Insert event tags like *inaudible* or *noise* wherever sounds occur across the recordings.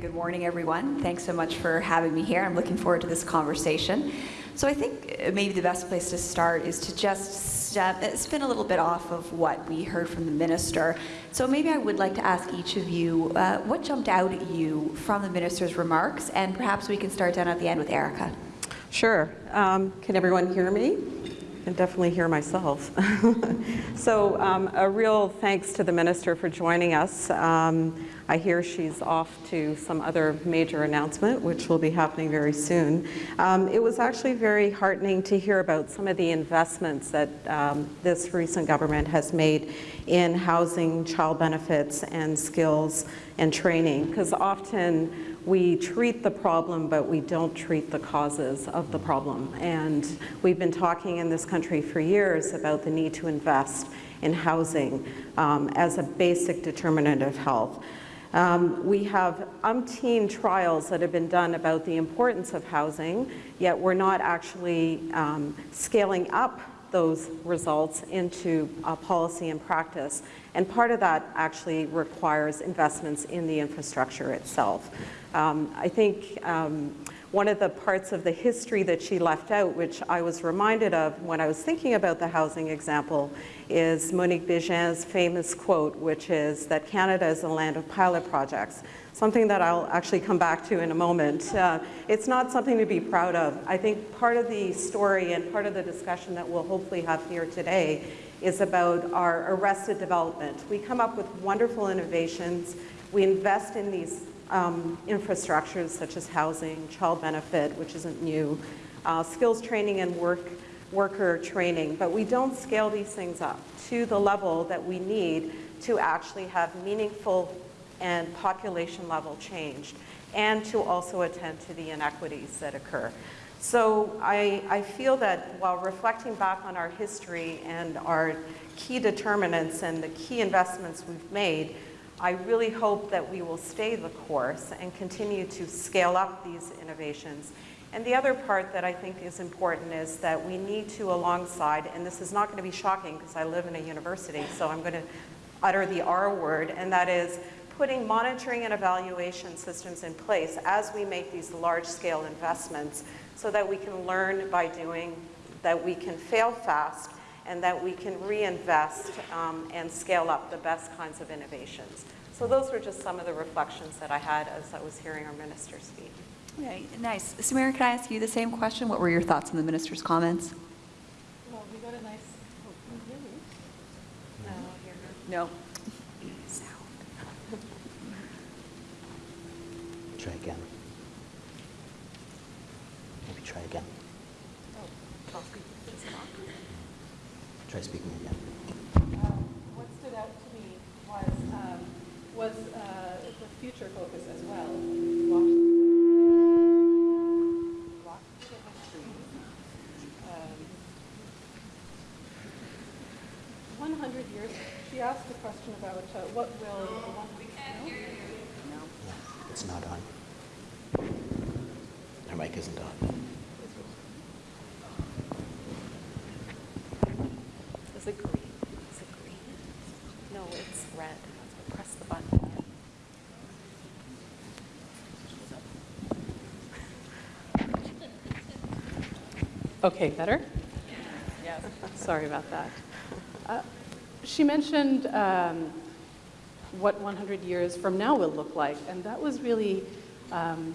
good morning, everyone. Thanks so much for having me here. I'm looking forward to this conversation. So I think maybe the best place to start is to just step, spin a little bit off of what we heard from the minister. So maybe I would like to ask each of you, uh, what jumped out at you from the minister's remarks? And perhaps we can start down at the end with Erica. Sure. Um, can everyone hear me? I can definitely hear myself. *laughs* so um, a real thanks to the minister for joining us. Um, I hear she's off to some other major announcement, which will be happening very soon. Um, it was actually very heartening to hear about some of the investments that um, this recent government has made in housing, child benefits, and skills and training, because often we treat the problem, but we don't treat the causes of the problem. And we've been talking in this country for years about the need to invest in housing um, as a basic determinant of health. Um, we have umpteen trials that have been done about the importance of housing, yet we're not actually um, scaling up those results into uh, policy and practice. And part of that actually requires investments in the infrastructure itself. Um, I think um, one of the parts of the history that she left out, which I was reminded of when I was thinking about the housing example, is Monique Bégin's famous quote, which is that Canada is a land of pilot projects, something that I'll actually come back to in a moment. Uh, it's not something to be proud of. I think part of the story and part of the discussion that we'll hopefully have here today is about our arrested development. We come up with wonderful innovations. We invest in these um, infrastructures such as housing, child benefit, which isn't new, uh, skills training and work worker training, but we don't scale these things up to the level that we need to actually have meaningful and population level change and to also attend to the inequities that occur. So I, I feel that while reflecting back on our history and our key determinants and the key investments we've made, I really hope that we will stay the course and continue to scale up these innovations. And the other part that I think is important is that we need to alongside, and this is not going to be shocking because I live in a university, so I'm going to utter the R word, and that is putting monitoring and evaluation systems in place as we make these large-scale investments so that we can learn by doing, that we can fail fast, and that we can reinvest um, and scale up the best kinds of innovations. So those were just some of the reflections that I had as I was hearing our minister speak. Okay, nice. Samira, can I ask you the same question? What were your thoughts on the minister's comments? Well, we got a nice, oh, can you hear me? No, I'll hear her. No. Sound. Try again. Maybe try again. Oh, I'll speak. Try speaking again. Um, what stood out to me was, um, was uh, the future focus as well. 100 years, she asked a question about uh, what will the one we can't hear you. No. It's not on. Her mic isn't on. It green? Is it green? No, it's red. Press the button. Okay, better? Yes. Sorry about that. Uh, she mentioned um, what 100 years from now will look like, and that was really um,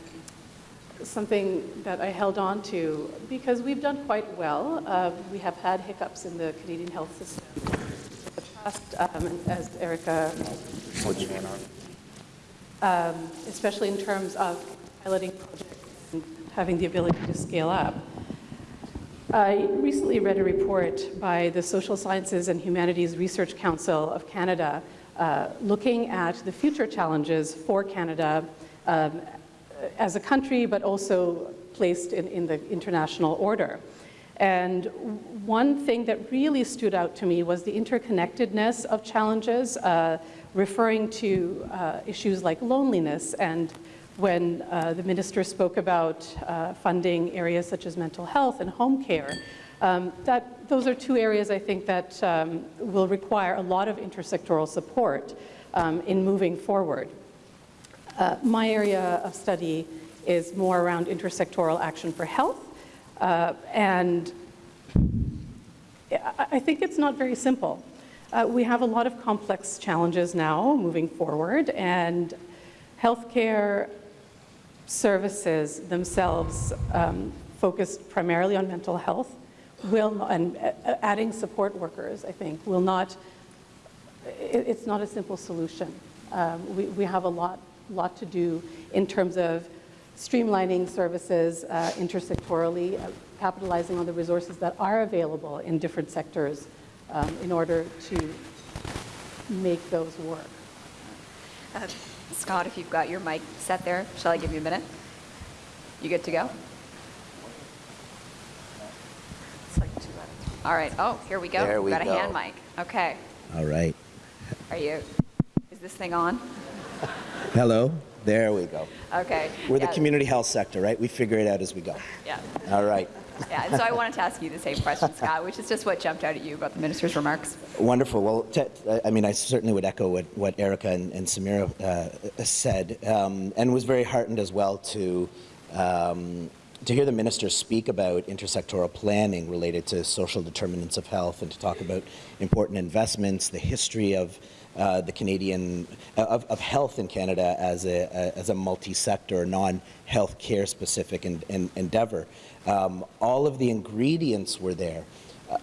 something that I held on to because we've done quite well. Uh, we have had hiccups in the Canadian health system. in The past, um, as Erica, um, especially in terms of piloting projects and having the ability to scale up. I recently read a report by the Social Sciences and Humanities Research Council of Canada uh, looking at the future challenges for Canada um, as a country, but also placed in, in the international order. And one thing that really stood out to me was the interconnectedness of challenges, uh, referring to uh, issues like loneliness and when uh, the minister spoke about uh, funding areas such as mental health and home care. Um, that, those are two areas I think that um, will require a lot of intersectoral support um, in moving forward. Uh, My area of study is more around intersectoral action for health, uh, and I think it's not very simple. Uh, We have a lot of complex challenges now moving forward, and healthcare services themselves um, focused primarily on mental health will, and uh, adding support workers, I think, will not, it- it's not a simple solution. Um, We we have a lot, lot to do in terms of streamlining services uh, intersectorally, uh, capitalizing on the resources that are available in different sectors um, in order to make those work. Uh, Scott, if you've got your mic set there, shall I give you a minute? You good to go? It's like two out of three. All right. Oh, here we go. There We've we got a hand mic. Okay. All right. Are you, is this thing on? *laughs* Hello. There we go. Okay. We're the community health sector, right? We figure it out as we go. Yeah. All right. Yeah, and so I wanted to ask you the same question, *laughs* Scott, which is just what jumped out at you about the minister's remarks. Wonderful. Well, I mean, I certainly would echo what, what Erica and, and Samira uh, said, um, and was very heartened as well to um, to hear the minister speak about intersectoral planning related to social determinants of health, and to talk about important investments, the history of uh, the Canadian of, of health in Canada as a, a as a multi-sector, non-health care specific en- en- endeavor. Um, all of the ingredients were there.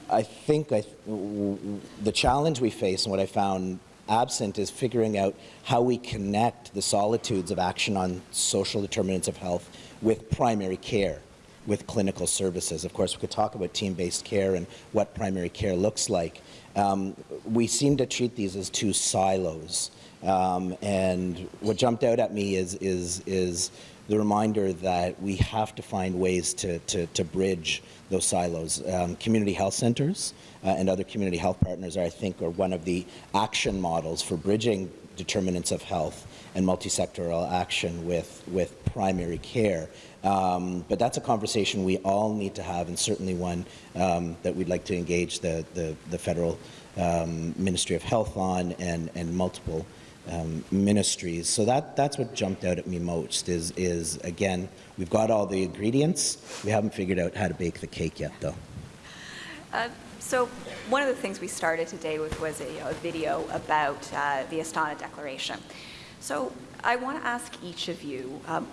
I think I, w- the challenge we face and what I found absent is figuring out how we connect the solitudes of action on social determinants of health with primary care, with clinical services. Of course, we could talk about team-based care and what primary care looks like. Um, we seem to treat these as two silos. Um, and what jumped out at me is, is, is the reminder that we have to find ways to, to, to bridge those silos. Um, community health centers uh, and other community health partners, are, I think, are one of the action models for bridging determinants of health and multi-sectoral action with, with primary care. Um, but that's a conversation we all need to have, and certainly one um, that we'd like to engage the, the, the federal um, Ministry of Health on and, and multiple um, ministries. So that, that's what jumped out at me most is, is, again, we've got all the ingredients. We haven't figured out how to bake the cake yet, though. Uh, So one of the things we started today with was a, a video about uh, the Astana Declaration. So I want to ask each of you um,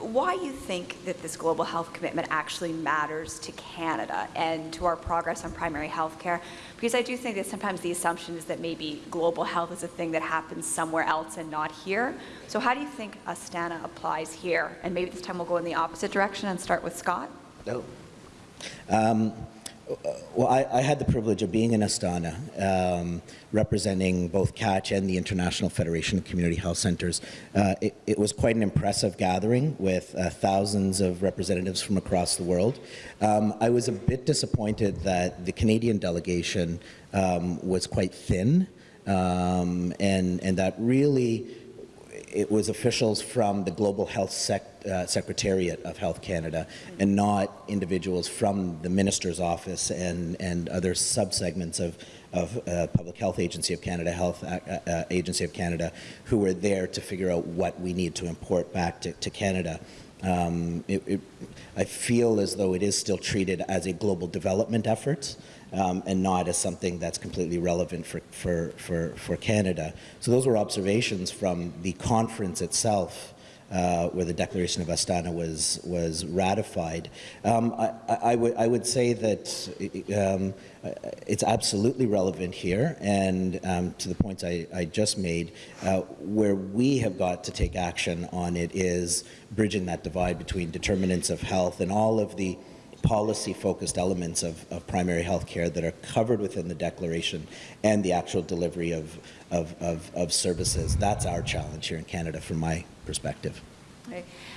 why you think that this global health commitment actually matters to Canada and to our progress on primary health care. Because I do think that sometimes the assumption is that maybe global health is a thing that happens somewhere else and not here. So how do you think Astana applies here? And maybe this time we'll go in the opposite direction and start with Scott. No. Um, well, I, I had the privilege of being in Astana, um, representing both CATCH and the International Federation of Community Health Centers. Uh, it, it was quite an impressive gathering with uh, thousands of representatives from across the world. Um, I was a bit disappointed that the Canadian delegation um, was quite thin, um, and, and that really it was officials from the Global Health Sec, uh, Secretariat of Health Canada and not individuals from the Minister's Office and, and other subsegments of, of uh, Public Health Agency of Canada, Health uh, uh, Agency of Canada, who were there to figure out what we need to import back to, to Canada. Um, it, it, I feel as though it is still treated as a global development effort um, and not as something that's completely relevant for, for, for, for Canada. So those were observations from the conference itself uh, where the Declaration of Astana was, was ratified. Um, I, I, would, I would say that um, it's absolutely relevant here, and um, to the points I, I just made, uh, where we have got to take action on it is bridging that divide between determinants of health and all of the policy-focused elements of, of primary health care that are covered within the declaration and the actual delivery of, of, of, of services. That's our challenge here in Canada from my perspective.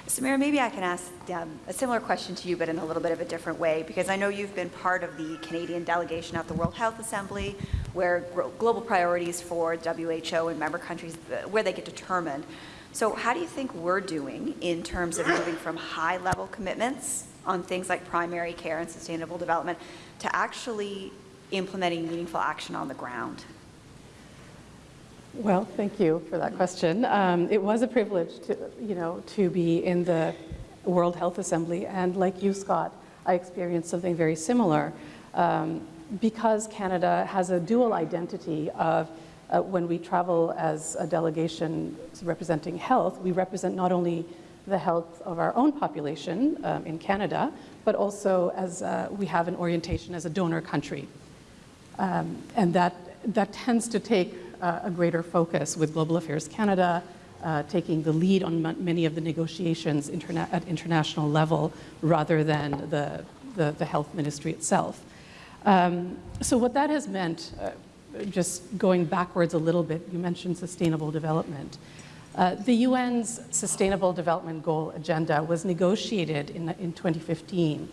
Samira, maybe I can ask um, a similar question to you, but in a little bit of a different way, because I know you've been part of the Canadian delegation at the World Health Assembly, where global priorities for WHO and member countries, uh, where they get determined. So how do you think we're doing in terms of moving from high-level commitments on things like primary care and sustainable development to actually implementing meaningful action on the ground? Well, thank you for that question. Um, it was a privilege to, you know, to be in the World Health Assembly, and like you, Scott, I experienced something very similar. Um, because Canada has a dual identity of uh, when we travel as a delegation representing health, we represent not only the health of our own population um, in Canada, but also as uh, we have an orientation as a donor country. Um, and that, that tends to take uh, a greater focus with Global Affairs Canada, uh, taking the lead on many of the negotiations interna at international level rather than the, the, the health ministry itself. Um, so what that has meant, uh, just going backwards a little bit, you mentioned sustainable development. Uh, the UN's Sustainable Development Goal agenda was negotiated in, in 2015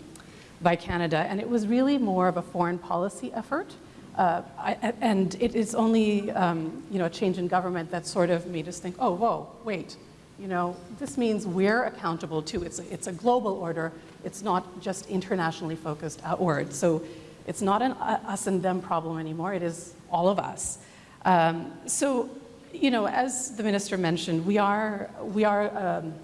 by Canada, and it was really more of a foreign policy effort. Uh, I, and it is only um, you know, a change in government that sort of made us think, oh, whoa, wait, you know, this means we're accountable too. It's a, it's a global order. It's not just internationally focused outward. So it's not an us and them problem anymore. It is all of us. Um, so, you know, as the minister mentioned, we are, we are um,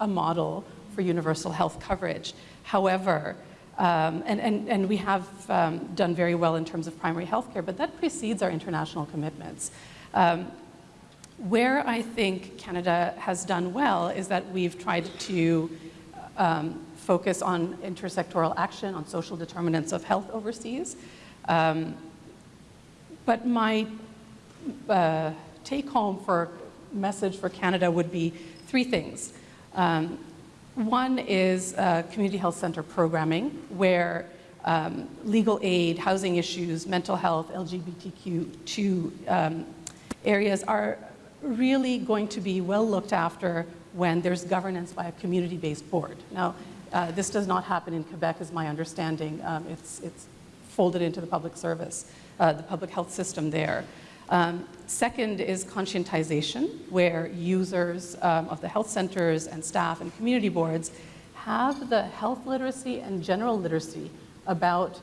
a model for universal health coverage. However, um, and, and, and we have um, done very well in terms of primary health care, but that precedes our international commitments. Um, where I think Canada has done well is that we've tried to um, focus on intersectoral action, on social determinants of health overseas. Um, but my uh, take home for message for Canada would be three things. Um, one is uh, community health center programming, where um, legal aid, housing issues, mental health, LGBTQ2 um, areas are really going to be well looked after when there's governance by a community-based board. Now, uh, this does not happen in Quebec, is my understanding. Um, it's, it's folded into the public service, uh, the public health system there. Um, second is conscientization, where users um, of the health centers and staff and community boards have the health literacy and general literacy about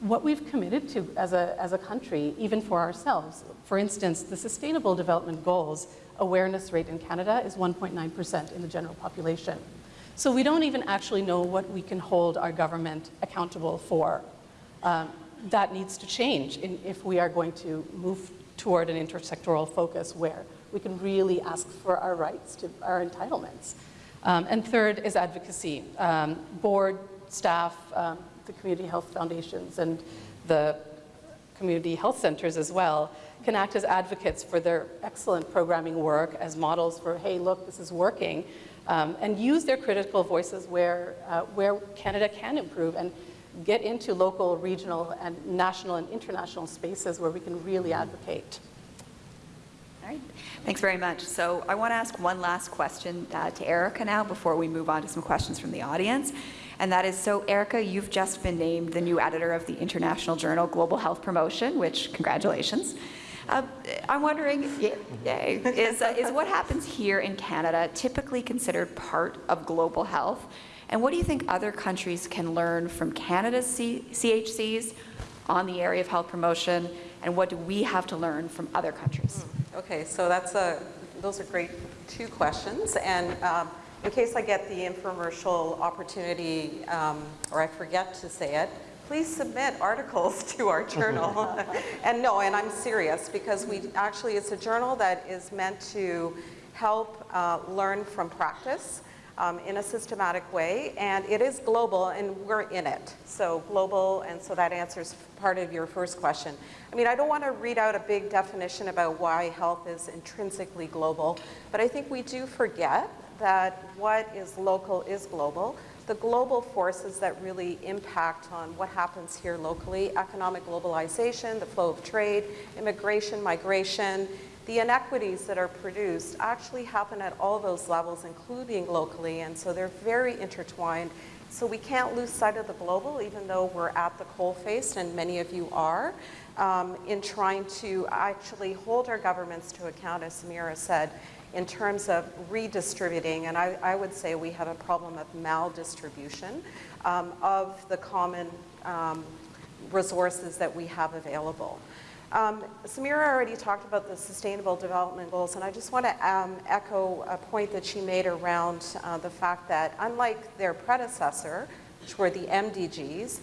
what we've committed to as a, as a country, even for ourselves. For instance, the Sustainable Development Goals awareness rate in Canada is 1.9% in the general population. So we don't even actually know what we can hold our government accountable for. Um, that needs to change in, if we are going to move toward an intersectoral focus where we can really ask for our rights to our entitlements. Um, and third is advocacy. Um, board, staff, um, the community health foundations and the community health centers as well can act as advocates for their excellent programming work as models for, hey, look, this is working um, and use their critical voices where, uh, where Canada can improve and get into local, regional, and national and international spaces where we can really advocate. All right, thanks very much. So I want to ask one last question uh, to Erica now before we move on to some questions from the audience. And that is, so Erica, you've just been named the new editor of the international journal Global Health Promotion, which congratulations. Uh, I'm wondering, yay, is, uh, is what happens here in Canada typically considered part of global health? And what do you think other countries can learn from Canada's C CHCs on the area of health promotion? And what do we have to learn from other countries? Hmm, okay, so that's a, those are great two questions. And um, in case I get the infomercial opportunity, um, or I forget to say it, please submit articles *laughs* to our journal. *laughs* and no, and I'm serious because we actually, it's a journal that is meant to help uh, learn from practice um, in a systematic way. And it is global and we're in it. So global, and so that answers part of your first question. I mean, I don't want to read out a big definition about why health is intrinsically global, but I think we do forget that what is local is global the global forces that really impact on what happens here locally, economic globalization, the flow of trade, immigration, migration, the inequities that are produced actually happen at all those levels, including locally, and so they're very intertwined. So we can't lose sight of the global, even though we're at the coalface, and many of you are, um, in trying to actually hold our governments to account, as Samira said, in terms of redistributing, and I, I would say we have a problem of maldistribution um, of the common um, resources that we have available. Um, Samira already talked about the Sustainable Development Goals, and I just want to um, echo a point that she made around uh, the fact that unlike their predecessor, which were the MDGs,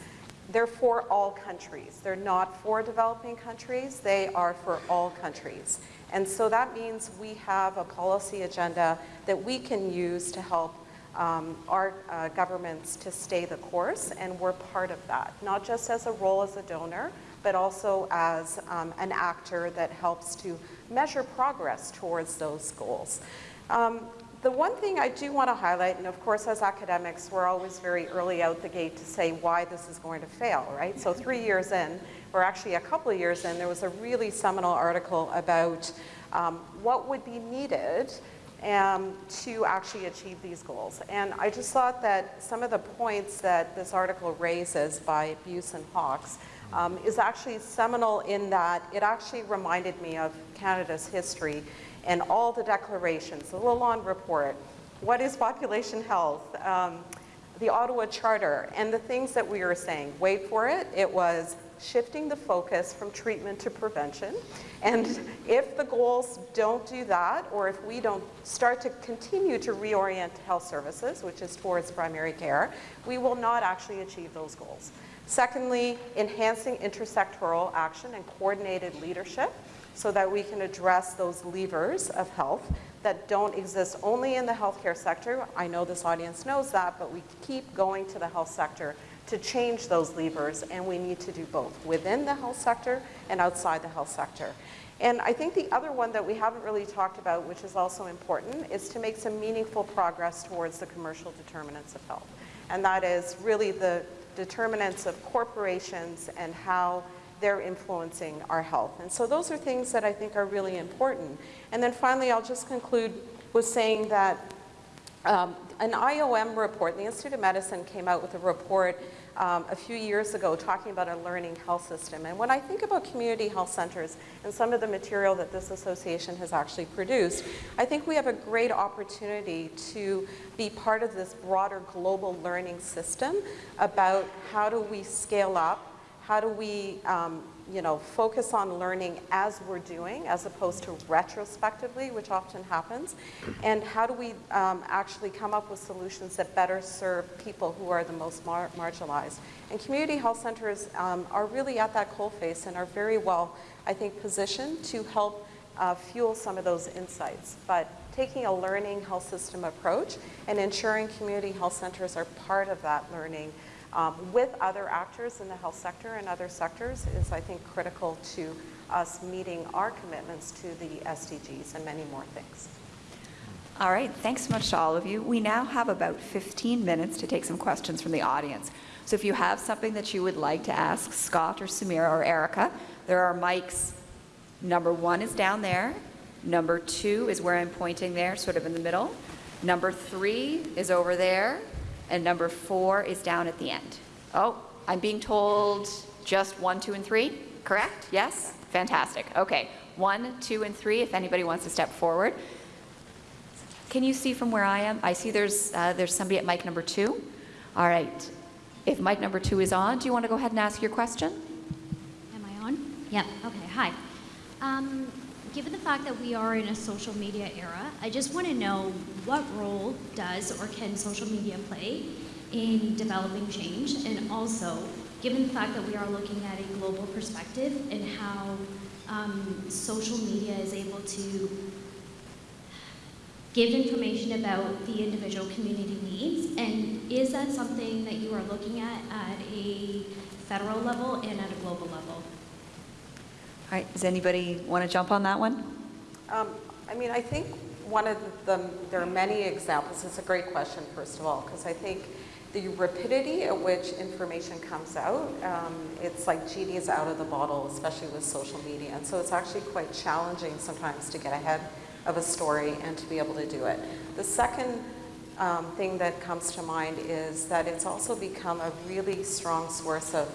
they're for all countries. They're not for developing countries, they are for all countries. And so that means we have a policy agenda that we can use to help um, our uh, governments to stay the course, and we're part of that, not just as a role as a donor, but also as um, an actor that helps to measure progress towards those goals. Um, the one thing I do want to highlight, and of course as academics, we're always very early out the gate to say why this is going to fail, right? So *laughs* three years in, or actually a couple of years in, there was a really seminal article about um, what would be needed um, to actually achieve these goals. And I just thought that some of the points that this article raises by Buse and Hawkes um, is actually seminal in that it actually reminded me of Canada's history and all the declarations, the Lalonde Report, what is population health, um, the Ottawa Charter, and the things that we were saying. Wait for it, it was shifting the focus from treatment to prevention. And if the goals don't do that, or if we don't start to continue to reorient health services, which is towards primary care, we will not actually achieve those goals. Secondly, enhancing intersectoral action and coordinated leadership so that we can address those levers of health that don't exist only in the healthcare sector. I know this audience knows that, but we keep going to the health sector to change those levers, and we need to do both within the health sector and outside the health sector. And I think the other one that we haven't really talked about, which is also important, is to make some meaningful progress towards the commercial determinants of health. And that is really the determinants of corporations and how they're influencing our health. And so those are things that I think are really important. And then finally, I'll just conclude with saying that um, an IOM report, the Institute of Medicine came out with a report um, a few years ago talking about a learning health system. And when I think about community health centers and some of the material that this association has actually produced, I think we have a great opportunity to be part of this broader global learning system about how do we scale up how do we, um, you know, focus on learning as we're doing, as opposed to retrospectively, which often happens? And how do we um, actually come up with solutions that better serve people who are the most mar marginalized? And community health centers um, are really at that coalface and are very well, I think, positioned to help uh, fuel some of those insights. But taking a learning health system approach and ensuring community health centers are part of that learning um, with other actors in the health sector and other sectors is, I think, critical to us meeting our commitments to the SDGs and many more things. All right, thanks so much to all of you. We now have about 15 minutes to take some questions from the audience. So if you have something that you would like to ask Scott or Samira or Erica, there are mics. Number one is down there. Number two is where I'm pointing there, sort of in the middle. Number three is over there and number four is down at the end. Oh, I'm being told just one, two, and three, correct? Yes? Fantastic. Okay, one, two, and three, if anybody wants to step forward. Can you see from where I am? I see there's, uh, there's somebody at mic number two. All right. If mic number two is on, do you want to go ahead and ask your question? Am I on? Yeah, okay, hi. Um, given the fact that we are in a social media era, I just want to know what role does or can social media play in developing change? And also, given the fact that we are looking at a global perspective and how um, social media is able to give information about the individual community needs, and is that something that you are looking at at a federal level and at a global level? All right, does anybody want to jump on that one? Um, I mean, I think one of the, there are many examples. It's a great question, first of all, because I think the rapidity at which information comes out, um, it's like genie's out of the bottle, especially with social media. And so it's actually quite challenging sometimes to get ahead of a story and to be able to do it. The second um, thing that comes to mind is that it's also become a really strong source of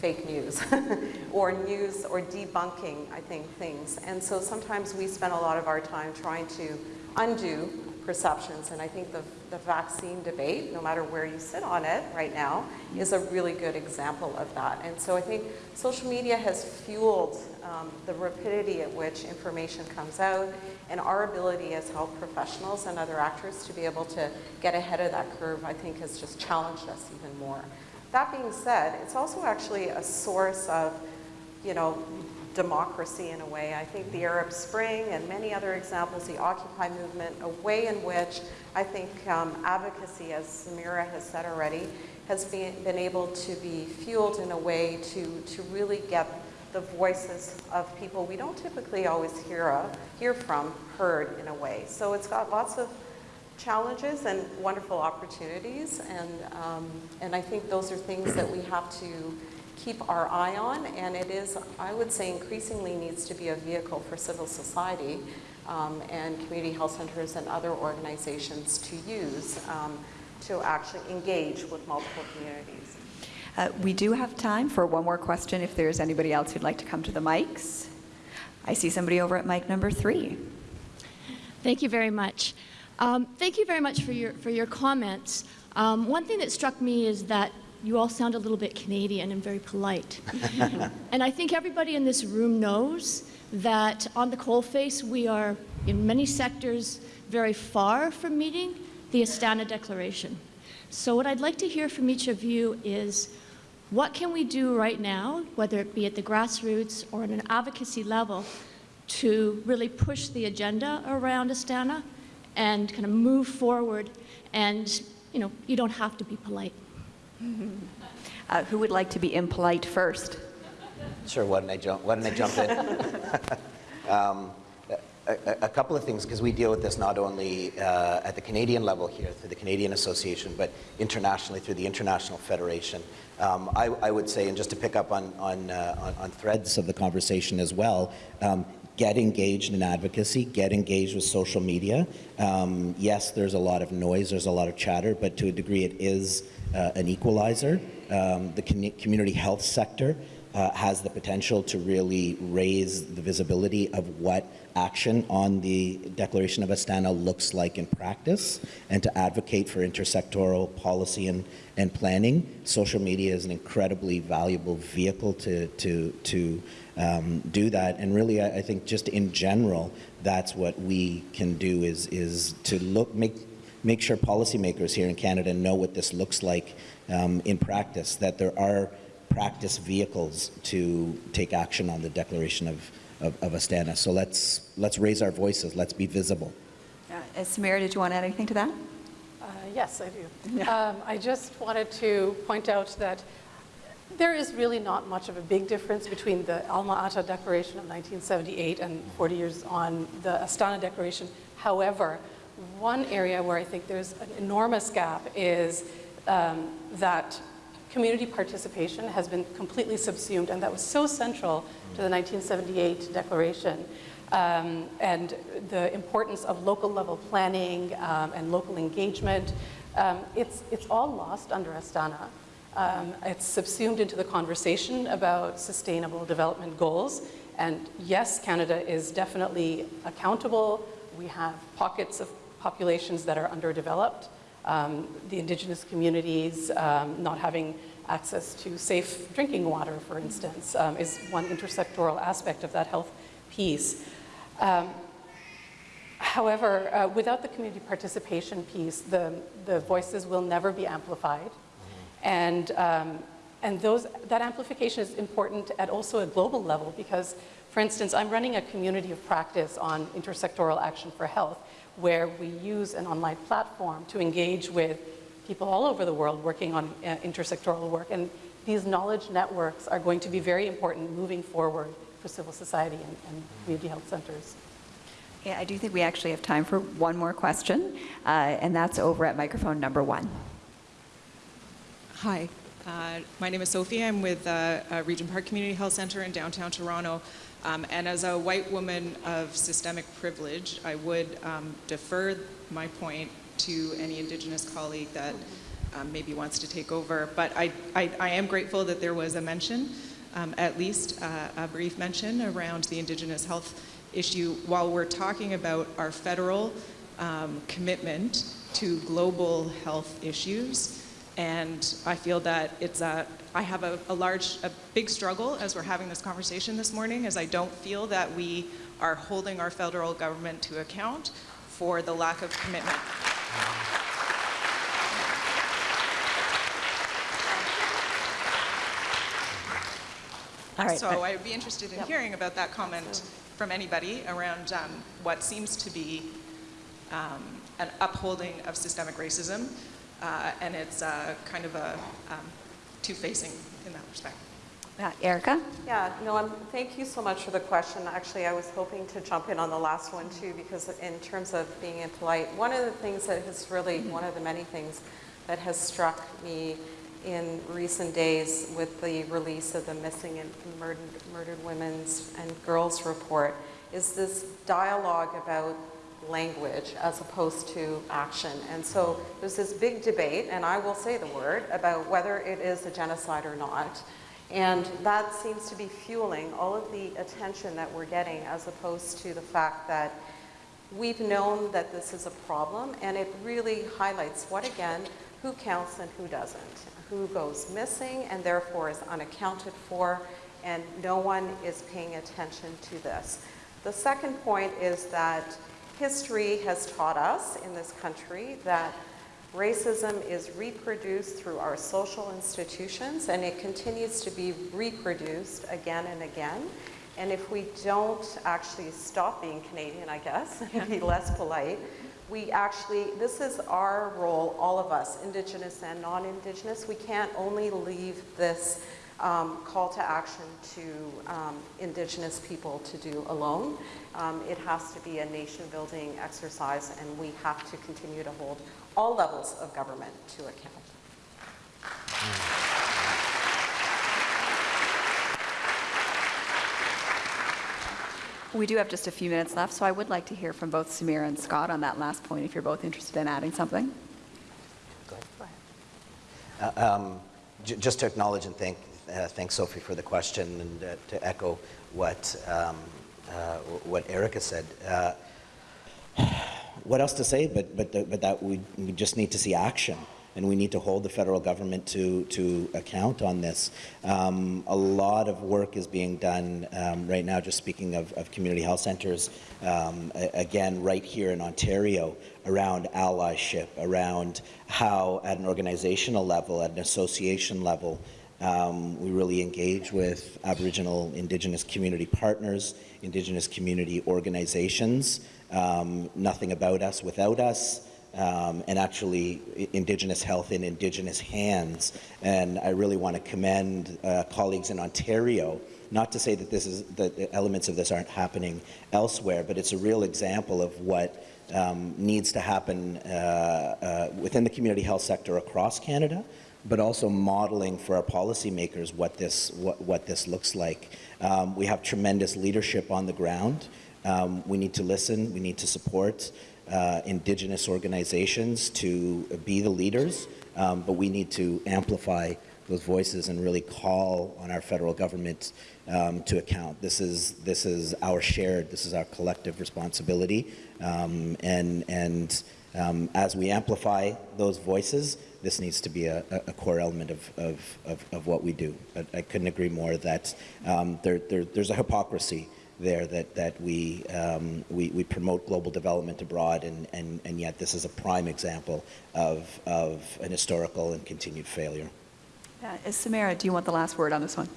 fake news *laughs* or news or debunking, I think, things. And so sometimes we spend a lot of our time trying to undo perceptions. And I think the, the vaccine debate, no matter where you sit on it right now, is a really good example of that. And so I think social media has fueled um, the rapidity at which information comes out and our ability as health professionals and other actors to be able to get ahead of that curve, I think has just challenged us even more. That being said, it's also actually a source of, you know, democracy in a way. I think the Arab Spring and many other examples, the Occupy movement, a way in which I think um, advocacy, as Samira has said already, has been, been able to be fueled in a way to, to really get the voices of people we don't typically always hear, of, hear from heard in a way. So it's got lots of challenges and wonderful opportunities, and, um, and I think those are things that we have to keep our eye on, and it is, I would say, increasingly needs to be a vehicle for civil society um, and community health centers and other organizations to use um, to actually engage with multiple communities. Uh, We do have time for one more question if there's anybody else who'd like to come to the mics. I see somebody over at mic number three. Thank you very much. Um, thank you very much for your, for your comments. Um, one thing that struck me is that you all sound a little bit Canadian and very polite. *laughs* and I think everybody in this room knows that on the coalface we are, in many sectors, very far from meeting the Astana Declaration. So what I'd like to hear from each of you is what can we do right now, whether it be at the grassroots or at an advocacy level, to really push the agenda around Astana and kind of move forward and, you know, you don't have to be polite. Uh, Who would like to be impolite first? Sure, why don't I jump, why don't I jump in? *laughs* um, a, a, a couple of things, because we deal with this not only uh, at the Canadian level here through the Canadian Association, but internationally through the International Federation. Um, I, I, would say, and just to pick up on, on, uh, on, on threads of the conversation as well, um, get engaged in advocacy, get engaged with social media. Um, yes, there's a lot of noise, there's a lot of chatter, but to a degree it is uh, an equalizer. Um, the community health sector uh, has the potential to really raise the visibility of what action on the Declaration of Astana looks like in practice and to advocate for intersectoral policy and, and planning. Social media is an incredibly valuable vehicle to, to, to um, do that. And really, I, I, think just in general, that's what we can do is, is to look, make, make sure policymakers here in Canada know what this looks like um, in practice, that there are practice vehicles to take action on the declaration of, of, of Astana. So let's, let's raise our voices, let's be visible. Uh, Samira, did you want to add anything to that? Uh, yes, I do. Um, I just wanted to point out that there is really not much of a big difference between the Alma-Ata Declaration of 1978 and 40 years on the Astana Declaration. However, one area where I think there's an enormous gap is um, that community participation has been completely subsumed, and that was so central to the 1978 declaration. Um, and the importance of local level planning um, and local engagement. Um, it's, it's all lost under Astana. Um, it's subsumed into the conversation about sustainable development goals. And yes, Canada is definitely accountable. We have pockets of populations that are underdeveloped um, the indigenous communities um, not having access to safe drinking water, for instance, um, is one intersectoral aspect of that health piece. Um, however, uh, without the community participation piece, the, the voices will never be amplified. And, um, and those, that amplification is important at also a global level because, for instance, I'm running a community of practice on intersectoral action for health where we use an online platform to engage with people all over the world working on uh, intersectoral work. And these knowledge networks are going to be very important moving forward for civil society and, and community health centers. Yeah, I do think we actually have time for one more question, uh, and that's over at microphone number one. Hi, uh, my name is Sophie. I'm with uh, Regent Park Community Health Center in downtown Toronto. Um, and as a white woman of systemic privilege, I would um, defer my point to any Indigenous colleague that um, maybe wants to take over. But I, I, I, am grateful that there was a mention, um, at least uh, a brief mention around the Indigenous health issue while we're talking about our federal um, commitment to global health issues. And I feel that it's a, I have a, a large, a big struggle as we're having this conversation this morning, as I don't feel that we are holding our federal government to account for the lack of commitment. All right. So I would be interested in hearing about that comment from anybody around um, what seems to be um, an upholding of systemic racism, uh, and it's uh, kind of a um, two-facing in that respect. Uh, Erica? Yeah, no, I'm, thank you so much for the question. Actually, I was hoping to jump in on the last one too, because in terms of being impolite, one of the things that has really, one of the many things that has struck me in recent days with the release of the Missing and Murdered, Murdered Women's and Girls report is this dialogue about language as opposed to action. And so there's this big debate, and I will say the word, about whether it is a genocide or not. And that seems to be fueling all of the attention that we're getting as opposed to the fact that we've known that this is a problem and it really highlights what again, who counts and who doesn't, who goes missing and therefore is unaccounted for and no one is paying attention to this. The second point is that history has taught us in this country that Racism is reproduced through our social institutions and it continues to be reproduced again and again. And if we don't actually stop being Canadian, I guess, *laughs* and be less polite, we actually, this is our role, all of us, Indigenous and non-Indigenous. We can't only leave this um, call to action to um, Indigenous people to do alone. Um, it has to be a nation-building exercise and we have to continue to hold all levels of government to account. We do have just a few minutes left, so I would like to hear from both Samira and Scott on that last point, if you're both interested in adding something. Uh, um, j- Just to acknowledge and thank, uh, thank Sophie for the question and uh, to echo what, um, uh, what Erica said. Uh, What else to say but, but, the- but that we, we just need to see action and we need to hold the federal government to, to account on this. Um, a lot of work is being done um, right now, just speaking of, of community health centers, um, again, right here in Ontario, around allyship, around how at an organizational level, at an association level, um, we really engage with Aboriginal Indigenous community partners, Indigenous community organizations, um, Nothing About Us Without Us, um, and actually Indigenous health in Indigenous hands. And I really want to commend uh, colleagues in Ontario, not to say that this is that the elements of this aren't happening elsewhere, but it's a real example of what um, needs to happen uh, uh, within the community health sector across Canada, but also modeling for our policymakers what this what, what this looks like. Um, we have tremendous leadership on the ground. Um, we need to listen. We need to support uh, Indigenous organizations to be the leaders, um, but we need to amplify those voices and really call on our federal government um, to account. This is this is our shared, this is our collective responsibility, um, and and um, as we amplify those voices, this needs to be a, a core element of, of, of, of what we do. But I couldn't agree more that um, there, there, there's a hypocrisy there that, that we, um, we, we promote global development abroad, and, and, and yet this is a prime example of, of an historical and continued failure. Uh, Samira, do you want the last word on this one?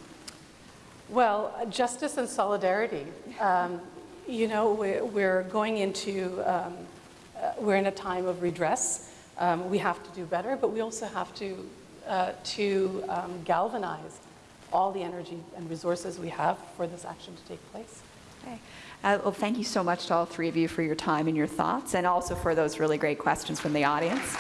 Well, justice and solidarity. Um, you know, we're, we're going into, um, uh, we're in a time of redress. Um, we have to do better, but we also have to, uh, to um, galvanize all the energy and resources we have for this action to take place. Okay. Uh, Well, thank you so much to all three of you for your time and your thoughts, and also for those really great questions from the audience.